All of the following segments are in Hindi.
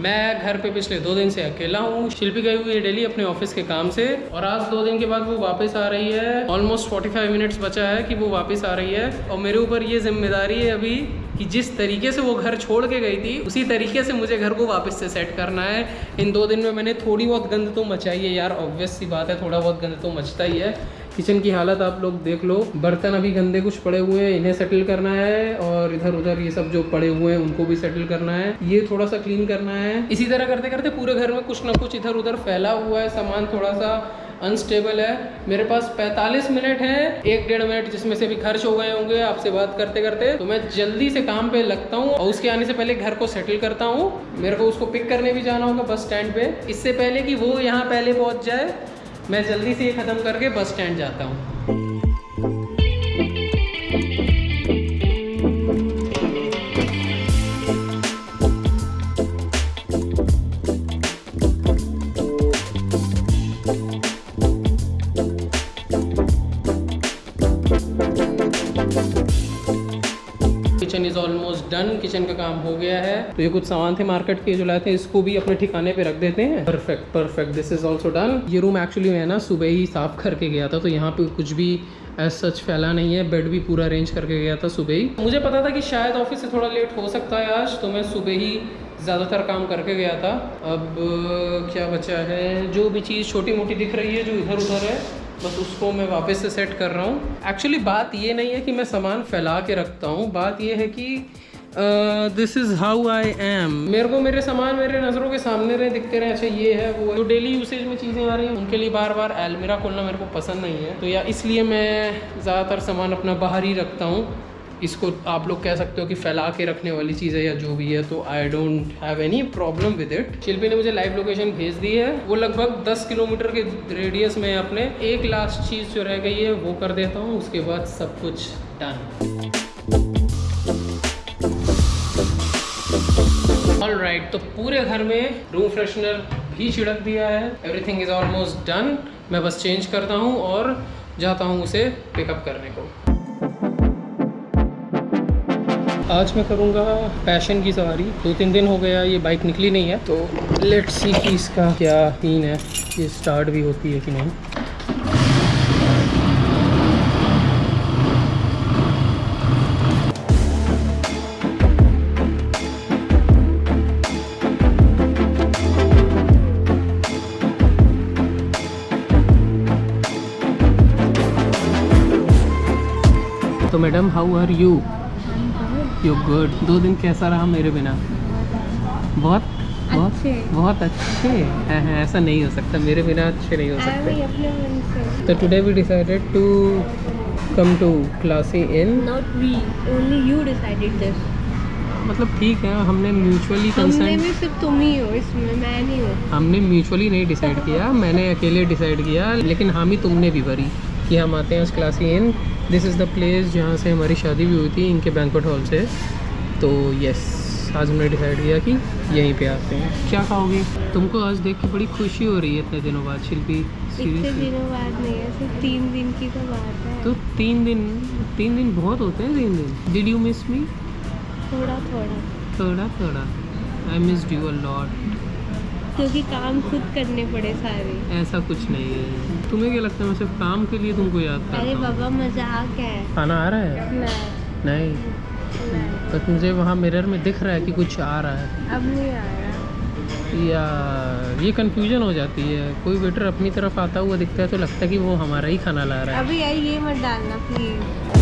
मैं घर पे पिछले दो दिन से अकेला हूँ। शिल्पी गई हुई है डेली अपने ऑफ़िस के काम से और आज दो दिन के बाद वो वापस आ रही है। ऑलमोस्ट 45 मिनट्स बचा है कि वो वापस आ रही है और मेरे ऊपर ये ज़िम्मेदारी है अभी कि जिस तरीके से वो घर छोड़ के गई थी, उसी तरीके से मुझे घर को वापस से सेट करना है। इन दो दिन में मैंने थोड़ी बहुत गंद तो मचाई है यार ऑब्वियस सी बात है, थोड़ा बहुत गंद तो मचता ही है। किचन की हालत आप लोग देख लो। बर्तन अभी गंदे कुछ पड़े हुए हैं, इन्हें सेटल करना है और इधर उधर ये सब जो पड़े हुए हैं, उनको भी सेटल करना है। ये थोड़ा सा क्लीन करना है। इसी तरह करते करते पूरे घर में कुछ ना कुछ इधर उधर फैला हुआ है, सामान थोड़ा सा अनस्टेबल है। मेरे पास 45 मिनट है, एक डेढ़ मिनट जिसमें से भी खर्च हो गए होंगे आपसे बात करते करते तो मैं जल्दी से काम पे लगता हूँ और उसके आने से पहले घर को सेटल करता हूँ। मेरे को उसको पिक करने भी जाना होगा बस स्टैंड पे। इससे पहले कि वो यहाँ पहले पहुँच जाए मैं जल्दी से ये ख़त्म करके बस स्टैंड जाता हूँ। तो ये कुछ सामान थे मार्केट के, जो लाए थे, इसको भी अपने ठिकाने पे रख देते हैं। Perfect perfect this is also done ये रूम एक्चुअली मैं ना सुबह ही साफ़ करके गया था तो यहाँ पे कुछ भी एज सच फैला नहीं है। बेड भी पूरा अरेंज करके गया था सुबह ही। मुझे पता था कि शायद ऑफ़िस से थोड़ा लेट हो सकता है आज तो मैं सुबह ही ज़्यादातर काम करके गया था। अब, क्या बचा है? जो भी चीज़ छोटी मोटी दिख रही है, जो इधर उधर है, बस उसको मैं वापस से सेट कर रहा हूँ। एक्चुअली बात ये नहीं है कि मैं सामान फैला के रखता हूँ, बात यह है कि this is how I am मेरे को मेरे सामान मेरे नज़रों के सामने रहे, दिखते रहे अच्छा ये है, वो। जो डेली यूसेज में चीज़ें आ रही हैं, उनके लिए बार बार एलमीरा खोलना मेरे को पसंद नहीं है। तो या इसलिए मैं ज़्यादातर सामान अपना बाहर ही रखता हूँ। इसको आप लोग कह सकते हो कि फैला के रखने वाली चीज़ है या जो भी है तो I don't have any problem with it Shilpi ने मुझे लाइव लोकेशन भेज दी है। वो लगभग 10 किलोमीटर के रेडियस में अपने एक लास्ट चीज़ जो रह गई है, वो कर देता हूँ। उसके बाद सब कुछ डन राइट तो पूरे घर में रूम फ्रेशनर भी छिड़क दिया है। एवरीथिंग इज़ ऑलमोस्ट डन मैं बस चेंज करता हूँ और जाता हूँ उसे पिकअप करने को। आज मैं करूँगा पैशन की सवारी। दो तीन दिन हो गया, ये बाइक निकली नहीं है। तो लेट्स सी कि इसका क्या सीन है, ये स्टार्ट भी होती है कि नहीं। तो madam how are you you good दो दिन कैसा रहा मेरे बिना? बहुत बहुत अच्छे। बहुत अच्छे। हैं हैं, ऐसा नहीं हो सकता। मेरे बिना अच्छे नहीं हो सकते। भी तो today we decided to come to Classy Inn not we only you decided this मतलब ठीक है हमने म्यूचुअली हमने में सिर्फ़ तुम ही हो इसमें मैं नहीं हूँ। हमने म्यूचुअली नहीं डिसाइड किया मैंने अकेले डिसाइड किया लेकिन हामी तुमने भी भरी। कि हम आते हैं उस Classy Inn this is the place जहाँ से हमारी शादी भी हुई थी इनके बैंकवेट हॉल से. तो यस आज हमने डिसाइड किया कि यहीं पे आते हैं. क्या खाओगे? तुमको आज देख के बड़ी खुशी हो रही है इतने दिनों बाद शिल्पी? इतने दिनों बाद नहीं है तीन दिन की तो बात है. तो तीन दिन तीन दिन बहुत होते हैं तीन दिन. डिड यू मिस मी थोड़ा थोड़ा. थोड़ा थोड़ा. I miss you a lot क्योंकि काम खुद करने पड़े सारे। ऐसा कुछ नहीं है। तुम्हें क्या लगता है मैं सिर्फ़ काम के लिए तुमको याद अरे करता हूँ? बाबा मज़ाक है। खाना आ रहा है? नहीं। नहीं? तो मुझे वहाँ मिरर में दिख रहा है कि कुछ आ रहा है। अब नहीं आया या ये कंफ्यूजन हो जाती है। कोई वेटर अपनी तरफ़ आता हुआ दिखता है तो लगता है कि वो हमारा ही खाना ला रहा है। अभी यार ये मत डालना प्लीज़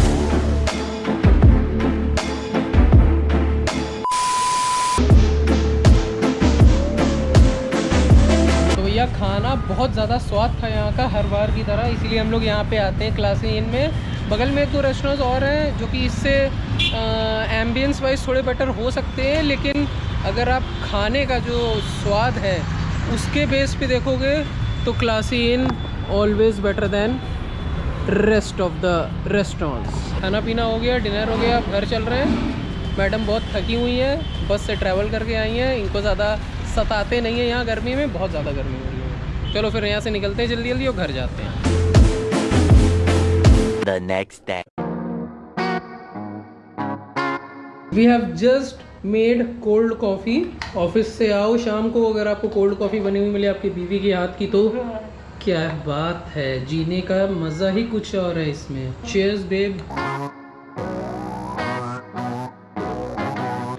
भैया खाना, बहुत ज़्यादा स्वाद था यहाँ का हर बार की तरह, इसीलिए हम लोग यहाँ पे आते हैं क्लासी इन में बगल में एक दो रेस्टोरेंट्स और हैं, जो कि इससे एम्बियंस वाइज थोड़े बेटर हो सकते हैं, लेकिन अगर आप खाने का जो स्वाद है, उसके बेस पे देखोगे तो Classy Inn always better than rest of the restaurants खाना पीना हो गया डिनर हो गया, घर चल रहे हैं। मैडम बहुत थकी हुई हैं, बस से ट्रैवल करके आई हैं, इनको ज़्यादा सताते नहीं हैं यहाँ गर्मी में बहुत ज़्यादा गर्मी हो रही है। चलो फिर यहाँ से निकलते हैं जल्दी जल्दी और घर जाते हैं। The next day. We have just made cold coffee office से आओ शाम को अगर आपको कोल्ड कॉफ़ी बनी हुई मिले आपकी बीवी के हाथ की तो क्या बात है जीने का मज़ा ही कुछ और है इसमें। Cheers babe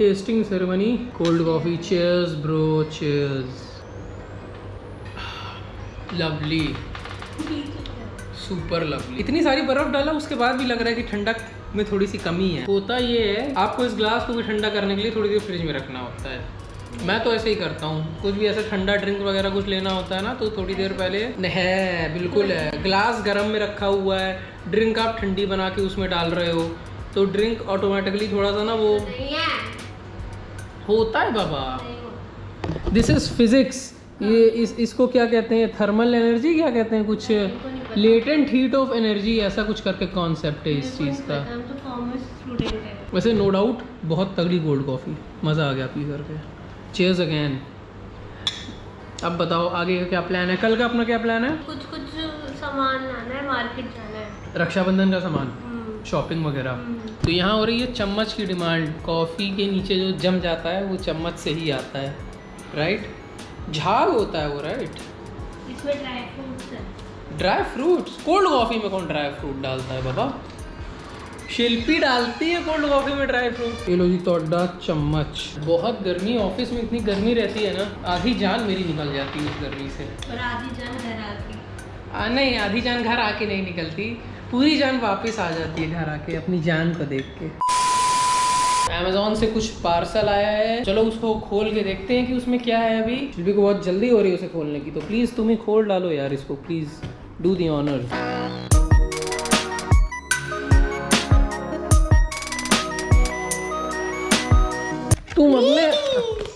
tasting ceremony cold coffee cheers bro cheers lovely super lovely इतनी सारी बर्फ़ डाला, उसके बाद भी लग रहा है कि ठंडक में थोड़ी सी कमी है। होता ये है, आपको इस ग्लास को भी ठंडा करने के लिए थोड़ी देर फ्रिज में रखना होता है। मैं तो ऐसे ही करता हूँ। कुछ भी ऐसा ठंडा ड्रिंक वगैरह कुछ लेना होता है ना तो थोड़ी देर पहले है, बिल्कुल है। ग्लास गर्म में रखा हुआ है। ड्रिंक आप ठंडी बना के उसमें डाल रहे हो। तो ड्रिंक ऑटोमेटिकली थोड़ा सा ना वो होता है बाबा। दिस इज़ फिजिक्स ये इस इसको क्या कहते हैं? थर्मल एनर्जी क्या कहते हैं? कुछ लेटेंट हीट ऑफ़ एनर्जी ऐसा कुछ करके कॉन्सेप्ट है इस चीज़ का। तो है। वैसे नो डाउट बहुत तगड़ी गोल्ड कॉफ़ी मज़ा आ गया पी। करके चेयर्स अगेन अब बताओ आगे का क्या प्लान है? कल का अपना क्या प्लान है? कुछ कुछ सामान लाना है मार्केट जाना है। रक्षाबंधन का सामान। हम्म, शॉपिंग वगैरह। हम्म। तो यहाँ हो रही है चम्मच की डिमांड। कॉफ़ी के नीचे जो जम जाता है वो चम्मच से ही आता है। राइट झाग होता है वो राइट इसमें dry fruits dry fruits cold coffee में कौन ड्राई फ्रूट डालता है बाबा? शिल्पी डालती है कोल्ड कॉफ़ी में ड्राई फ्रूट ये लो जी तोड़ा चम्मच। बहुत गर्मी ऑफ़िस में इतनी गर्मी रहती है ना आधी जान मेरी निकल जाती है उस गर्मी से। और आधी जान घर आती आ, नहीं आधी जान घर आके नहीं निकलती। पूरी जान वापस आ जाती है घर आके, अपनी जान को देख के। अमेजोन से कुछ पार्सल आया है। चलो उसको खोल के देखते हैं कि उसमें क्या है अभी। शिल्पी को बहुत जल्दी हो रही है उसे खोलने की तो प्लीज़ तुम ही खोल डालो यार इसको प्लीज़ डू दी ऑनर तुम अपने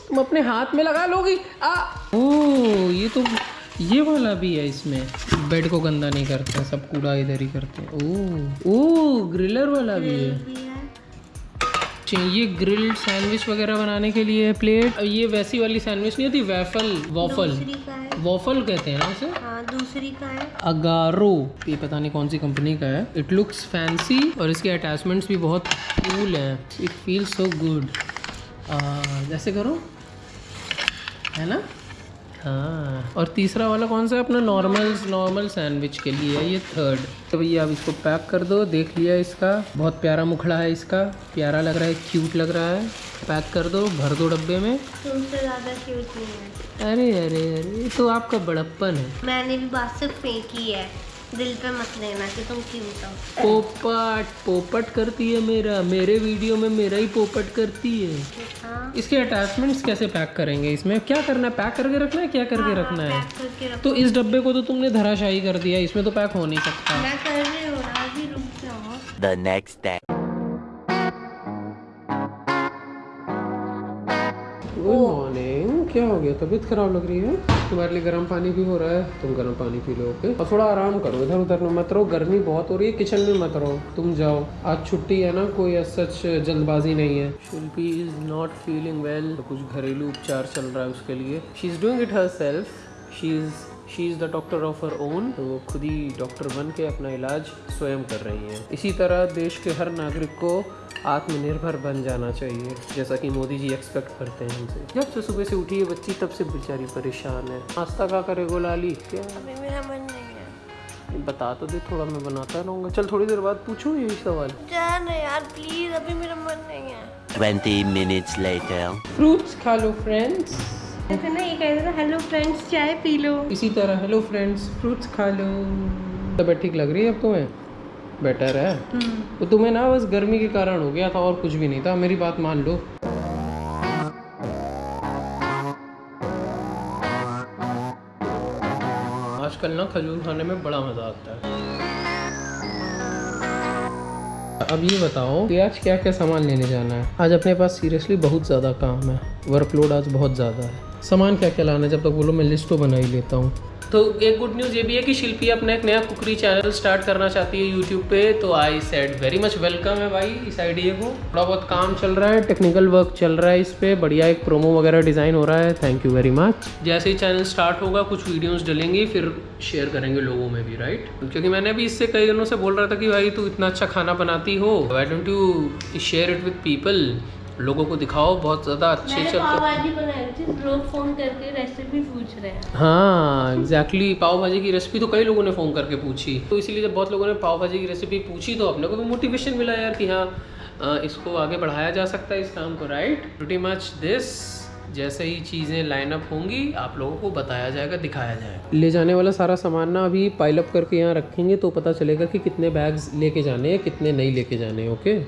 तुम अपने हाथ में लगा लोगी? आ ओ ये तो ये वाला भी है इसमें। बेड को गंदा नहीं करते सब कूड़ा इधर ही करते हैं। ओ ओ ग्रिलर वाला भी है। ये ग्रिल्ड सैंडविच वगैरह बनाने के लिए प्लेट। ये वैसी वाली सैंडविच नहीं होती वैफल वॉफल। वॉफल कहते हैं ना उसे? हाँ दूसरी का है। अगारो। ये पता नहीं कौन सी कंपनी का है। इट लुक्स फैंसी और इसके अटैचमेंट्स भी बहुत कूल हैं। इट फील सो गुड जैसे करो। है ना? हाँ। और तीसरा वाला कौन सा है? अपना नॉर्मल नॉर्मल सैंडविच के लिए है ये थर्ड तो भैया आप इसको पैक कर दो देख लिया इसका। बहुत प्यारा मुखड़ा है इसका। प्यारा लग रहा है क्यूट लग रहा है। पैक कर दो भर दो डब्बे में। तुमसे ज़्यादा क्यूट नहीं है। अरे अरे अरे ये तो आपका बड़प्पन है। मैंने भी बात सिर्फ़ फेंकी है। दिल पे मत लेना कि तुम क्यूट हो पोपट पोपट करती है मेरा मेरे वीडियो में मेरा ही पोपट करती है। हाँ। इसके अटैचमेंट्स कैसे पैक करेंगे इसमें? क्या करना है? पैक करके रखना है? क्या करके रखना है? पैक करके रखना। तो इस डब्बे को तो तुमने धराशाही कर दिया इसमें तो पैक हो नहीं सकता। मैं कर रही हूँ अभी रुक जाओ। The next day. क्या हो गया? तबीयत खराब लग रही है? तुम्हारे लिए गर्म पानी भी हो रहा है। तुम गर्म पानी पी लो, ओके? और थोड़ा आराम करो, इधर उधर में मत रहो। गर्मी बहुत हो रही है, किचन में मत रहो। तुम जाओ। आज छुट्टी है ना, कोई सच जल्दबाजी नहीं है। Shilpi is not feeling well कुछ घरेलू उपचार चल रहा है उसके लिए। She is doing it herself she is she is the doctor of her own तो वो खुद ही डॉक्टर बन के अपना इलाज स्वयं कर रही हैं। इसी तरह देश के हर नागरिक को आत्मनिर्भर बन जाना चाहिए जैसा कि मोदी जी एक्सपेक्ट करते हैं हमसे जब से सुबह से उठी है बच्ची तब से बेचारी परेशान है। नाश्ता का करे गोलाली क्या? अभी मेरा मन नहीं है। बता तो दे थोड़ा मैं बनाता रहूँगा। चल थोड़ी देर बाद पूछूँ यही सवाल। यार प्लीज़ अभी मेरा मन नहीं है। 20 minutes later. फ्रूट्स खा लो फ्रेंड्स ऐसे ना ये कहते थे हेलो फ्रेंड्स चाय पी लो। इसी तरह हेलो फ्रेंड्स फ्रूट्स खा लो। तबीयत ठीक लग रही है अब तुम्हें? बेटर है? तो तुम्हें ना बस गर्मी के कारण हो गया था और कुछ भी नहीं था मेरी बात मान लो। आजकल ना खजूर खाने में बड़ा मज़ा आता है। अब ये बताओ कि आज क्या क्या सामान लेने जाना है? आज अपने पास सीरियसली बहुत ज़्यादा काम है। वर्कलोड आज बहुत ज़्यादा है। सामान क्या क्या लाना है? जब तक बोलो, मैं लिस्ट तो बना ही लेता हूँ। तो एक गुड न्यूज़ ये भी है कि शिल्पी अपना एक नया कुकरी चैनल स्टार्ट करना चाहती है यूट्यूब पे। तो I said very much welcome है भाई, इस आइडिया को। थोड़ा बहुत काम चल रहा है टेक्निकल वर्क चल रहा है इस पे। बढ़िया एक प्रोमो वगैरह डिज़ाइन हो रहा है। थैंक यू वेरी मच जैसे ही चैनल स्टार्ट होगा, कुछ वीडियोस डलेंगी, फिर शेयर करेंगे लोगों में भी राइट क्योंकि मैंने भी इससे कई दिनों से बोल रहा था कि भाई, तू इतना अच्छा खाना बनाती हो why don't you share it with people लोगों को दिखाओ बहुत ज़्यादा अच्छे मैंने चलते पाव भाजी लोग फ़ोन करके रेसिपी पूछ रहे हैं। हाँ एग्जैक्टली exactly, पाव भाजी की रेसिपी तो कई लोगों ने फ़ोन करके पूछी। तो इसीलिए जब बहुत लोगों ने पाव भाजी की रेसिपी पूछी तो अपने को भी मोटिवेशन मिला यार कि हाँ इसको आगे बढ़ाया जा सकता है इस काम को राइट प्रिटी मच दिस जैसे ही चीज़ें लाइन अप होंगी आप लोगों को बताया जाएगा दिखाया जाएगा। ले जाने वाला सारा सामान ना अभी पाइलअप करके यहाँ रखेंगे तो पता चलेगा कि कितने बैग्स लेके जाने हैं कितने नहीं लेके जाने ओके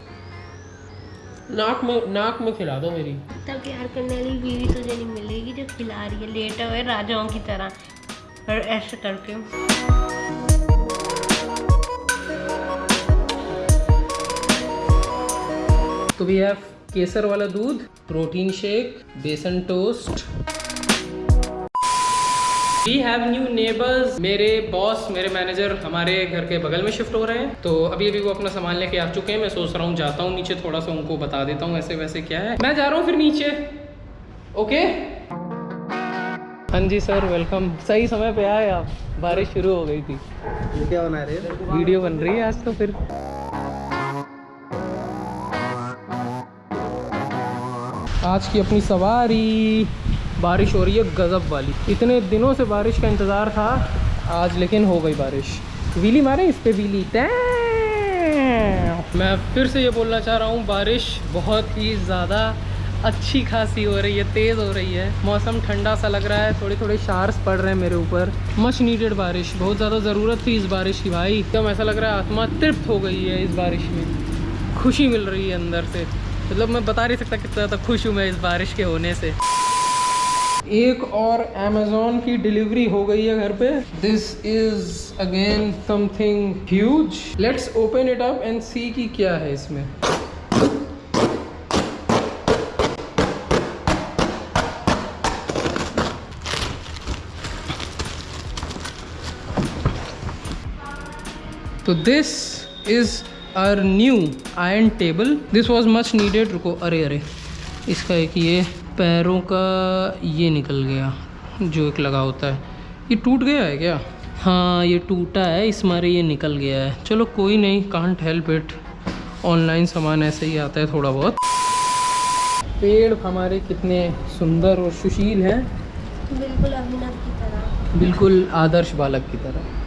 नाक में नाक में खिला दो मेरी। इतना प्यार करने वाली बीवी तुझे नहीं मिलेगी जो खिला रही है। लेटे हुए राजाओं की तरह। और ऐसे करके तो वी हैव केसर वाला दूध प्रोटीन शेक बेसन toast. We have new neighbours मेरे बॉस मेरे मैनेजर हमारे घर के बगल में शिफ्ट हो रहे हैं। तो अभी अभी वो अपना सामान लेके आ चुके हैं। मैं सोच रहा हूँ जाता हूँ नीचे थोड़ा सा उनको बता देता हूँ ऐसे वैसे क्या है। मैं जा रहा हूँ फिर नीचे। ओके हाँ जी सर वेलकम सही समय पे आए आप। बारिश शुरू हो गई थी। क्या बना रहे हो? वीडियो बन रही है आज तो फिर। आज की अपनी सवारी। बारिश हो रही है गजब वाली। इतने दिनों से बारिश का इंतज़ार था, आज लेकिन हो गई बारिश। वीली मारे इस पे वीली। मैं फिर से ये बोलना चाह रहा हूँ, बारिश बहुत ही ज़्यादा अच्छी खासी हो रही है, तेज़ हो रही है। मौसम ठंडा सा लग रहा है थोड़े थोड़े शार्स पड़ रहे हैं मेरे ऊपर। मच नीडेड बारिश, बहुत ज़्यादा ज़रूरत थी इस बारिश की भाई। एकदम ऐसा लग रहा है आत्मा तृप्त हो गई है इस बारिश में। खुशी मिल रही है अंदर से। मतलब मैं बता नहीं सकता कितना ज़्यादा खुश हूँ मैं इस बारिश के होने से। एक और अमेजोन की डिलीवरी हो गई है घर पे। This is again something huge let's open it up and see कि क्या है इसमें। तो this is our new iron table this was much needed रुको, अरे अरे। इसका एक ये पैरों का ये निकल गया जो एक लगा होता है। ये टूट गया है क्या? हाँ ये टूटा है इस मारे ये निकल गया है। चलो कोई नहीं कांट हेल्प इट ऑनलाइन सामान ऐसे ही आता है थोड़ा बहुत। पेड़ हमारे कितने सुंदर और सुशील हैं। बिल्कुल अभिनव की तरह। बिल्कुल आदर्श बालक की तरह।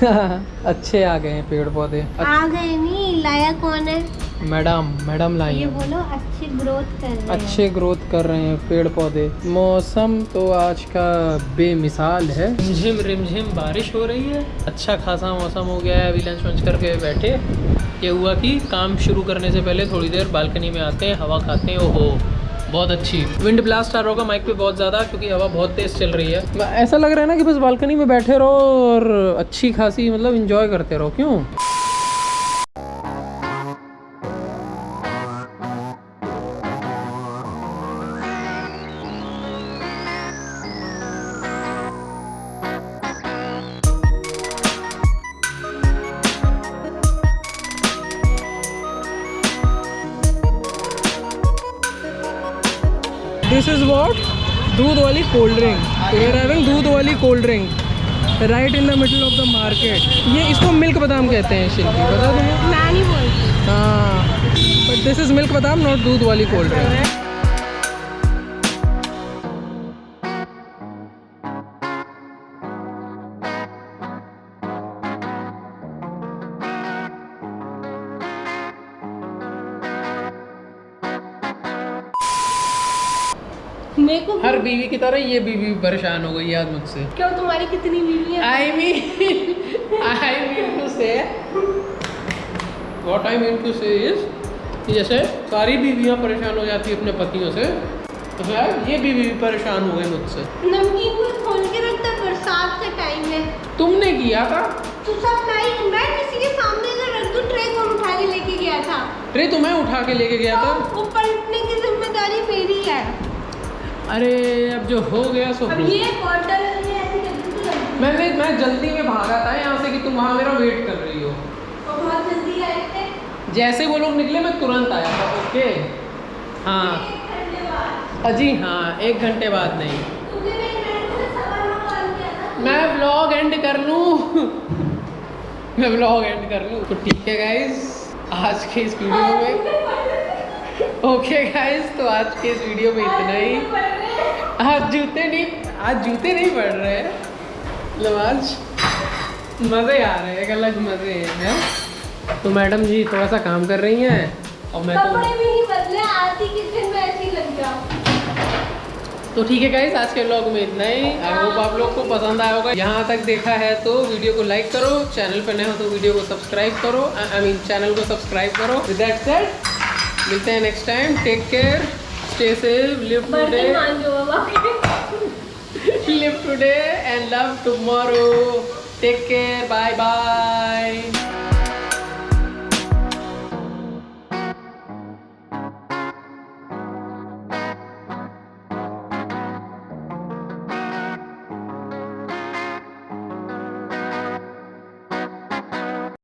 अच्छे आ गए हैं पेड़ पौधे। आ गए नहीं लाया कौन है? मैडम मैडम लाई ये बोलो अच्छी ग्रोथ कर रहे हैं। अच्छे ग्रोथ कर रहे हैं पेड़ पौधे मौसम तो आज का बेमिसाल है। रिमझिम रिमझिम बारिश हो रही है। अच्छा खासा मौसम हो गया है अभी लंच वंच करके बैठे। ये हुआ कि काम शुरू करने से पहले थोड़ी देर बालकनी में आते हैं हवा खाते हैं। ओहो बहुत अच्छी। विंड ब्लास्ट आ रहा होगा माइक पे बहुत ज़्यादा क्योंकि हवा बहुत तेज़ चल रही है। ऐसा लग रहा है ना कि बस बालकनी में बैठे रहो और अच्छी खासी मतलब इंजॉय करते रहो। क्यों? दिस इज़ वॉट दूध वाली cold drink we are having दूध वाली cold drink right in the middle of the market ये इसको मिल्क बादाम कहते हैं शिल्पी बता बोलती हाँ। बट दिस इज़ मिल्क बादाम नॉट दूध वाली कोल्ड ड्रिंक मेरे को हर बीवी की तरह ये बीवी परेशान हो गई है मुझसे। क्यों तुम्हारी कितनी बीवी है? Mean, I mean to say, what I mean to say is, कि जैसे सारी बीवियाँ परेशान हो जाती है अपने पतियों से तो शायद ये बीवी भी परेशान हो गई मुझसे। नमकीन को खोल के रखता बरसात का टाइम है। तुमने किया था? तू सब नहीं मैं किसी के सामने से रख दूँ ट्रे कौन उठा के लेके गया था। ट्रे तो मैं उठा के लेके गया था? तो वो पलटने की ज़िम्मेदारी मेरी है। अरे अब जो हो गया सो अब ये करके तो। मैं मैं मैं जल्दी में भागा था यहाँ से कि तुम वहाँ मेरा वेट कर रही हो। और बहुत जल्दी आए थे। जैसे वो लोग निकले मैं तुरंत आया था ओके? हाँ। अजी हाँ एक घंटे बाद नहीं। सवाल में व्लॉग एंड कर लूँ? मैं व्लॉग एंड कर लूँ? तो ठीक है गाइज़ आज के इस वीडियो में ओके गाइज़ तो आज के इस वीडियो में इतना ही। आज जूते नहीं आज जूते नहीं पड़ रहे हैं। मतलब आज मज़े आ रहे हैं एक अलग मज़े हैं? तो मैडम जी थोड़ा सा काम कर रही हैं और मैं तो कपड़े भी नहीं बदले आती किचन में ऐसी लग जाओ। तो ठीक है गाइस आज के व्लॉग में इतना ही। आई होप आप लोग को पसंद आया होगा। यहाँ तक देखा है तो वीडियो को लाइक करो। चैनल पर नए हो तो वीडियो को सब्सक्राइब करो। आई मीन चैनल को सब्सक्राइब करो। विद दैट सेड मिलते हैं next time take care stay safe, live today. live today and love tomorrow. Take care. Bye bye.